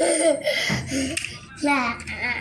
呵 呵